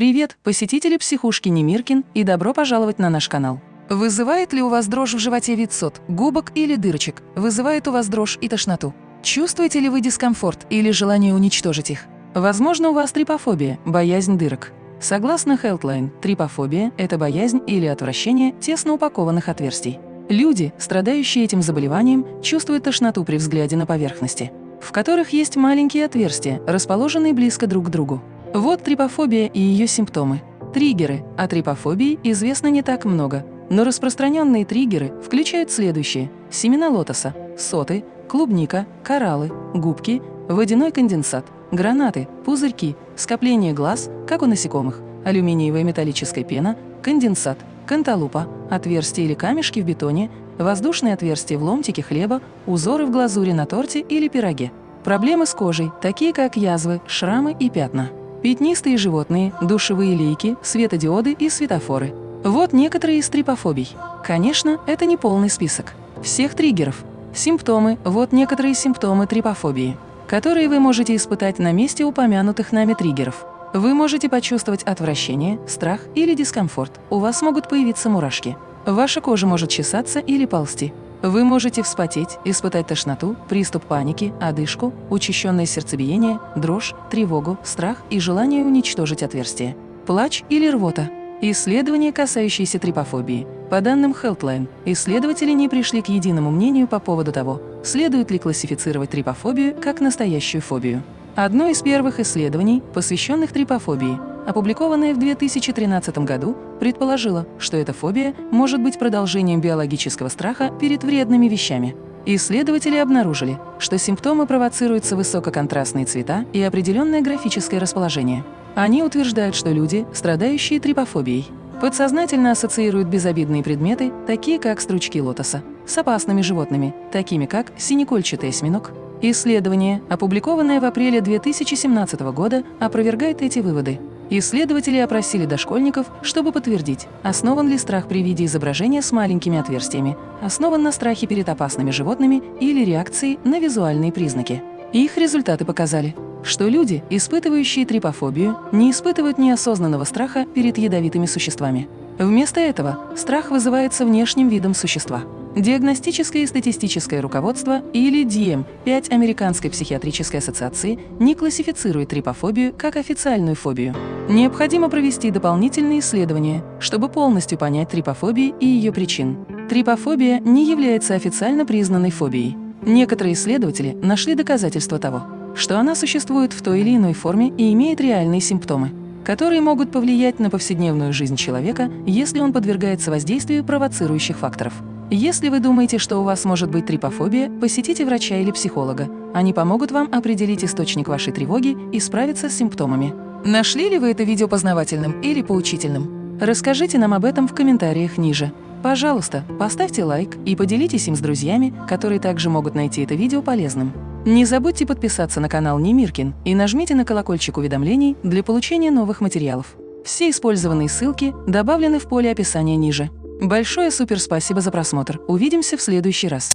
Привет, посетители психушки Немиркин и добро пожаловать на наш канал. Вызывает ли у вас дрожь в животе вид сот, губок или дырочек? Вызывает у вас дрожь и тошноту? Чувствуете ли вы дискомфорт или желание уничтожить их? Возможно, у вас трипофобия, боязнь дырок. Согласно Healthline, трипофобия – это боязнь или отвращение тесно упакованных отверстий. Люди, страдающие этим заболеванием, чувствуют тошноту при взгляде на поверхности, в которых есть маленькие отверстия, расположенные близко друг к другу. Вот трипофобия и ее симптомы. Триггеры. О трипофобии известно не так много, но распространенные триггеры включают следующие. Семена лотоса, соты, клубника, кораллы, губки, водяной конденсат, гранаты, пузырьки, скопление глаз, как у насекомых, алюминиевая металлическая пена, конденсат, канталупа, отверстия или камешки в бетоне, воздушные отверстия в ломтике хлеба, узоры в глазури на торте или пироге. Проблемы с кожей, такие как язвы, шрамы и пятна. Пятнистые животные, душевые лейки, светодиоды и светофоры. Вот некоторые из трипофобий. Конечно, это не полный список. Всех триггеров. Симптомы – вот некоторые симптомы трипофобии, которые вы можете испытать на месте упомянутых нами триггеров. Вы можете почувствовать отвращение, страх или дискомфорт. У вас могут появиться мурашки. Ваша кожа может чесаться или ползти. Вы можете вспотеть, испытать тошноту, приступ паники, одышку, учащенное сердцебиение, дрожь, тревогу, страх и желание уничтожить отверстие. Плач или рвота. Исследования, касающиеся трипофобии. По данным Healthline, исследователи не пришли к единому мнению по поводу того, следует ли классифицировать трипофобию как настоящую фобию. Одно из первых исследований, посвященных трипофобии, опубликованное в 2013 году, предположило, что эта фобия может быть продолжением биологического страха перед вредными вещами. Исследователи обнаружили, что симптомы провоцируются высококонтрастные цвета и определенное графическое расположение. Они утверждают, что люди, страдающие трипофобией, подсознательно ассоциируют безобидные предметы, такие как стручки лотоса, с опасными животными, такими как синекольчатый осьминог. Исследование, опубликованное в апреле 2017 года, опровергает эти выводы. Исследователи опросили дошкольников, чтобы подтвердить, основан ли страх при виде изображения с маленькими отверстиями, основан на страхе перед опасными животными или реакции на визуальные признаки. Их результаты показали, что люди, испытывающие трипофобию, не испытывают неосознанного страха перед ядовитыми существами. Вместо этого страх вызывается внешним видом существа. Диагностическое и статистическое руководство, или DiEM, 5 Американской психиатрической ассоциации, не классифицирует трипофобию как официальную фобию. Необходимо провести дополнительные исследования, чтобы полностью понять трипофобию и ее причин. Трипофобия не является официально признанной фобией. Некоторые исследователи нашли доказательства того, что она существует в той или иной форме и имеет реальные симптомы, которые могут повлиять на повседневную жизнь человека, если он подвергается воздействию провоцирующих факторов. Если вы думаете, что у вас может быть трипофобия, посетите врача или психолога. Они помогут вам определить источник вашей тревоги и справиться с симптомами. Нашли ли вы это видео познавательным или поучительным? Расскажите нам об этом в комментариях ниже. Пожалуйста, поставьте лайк и поделитесь им с друзьями, которые также могут найти это видео полезным. Не забудьте подписаться на канал Немиркин и нажмите на колокольчик уведомлений для получения новых материалов. Все использованные ссылки добавлены в поле описания ниже. Большое супер спасибо за просмотр. Увидимся в следующий раз.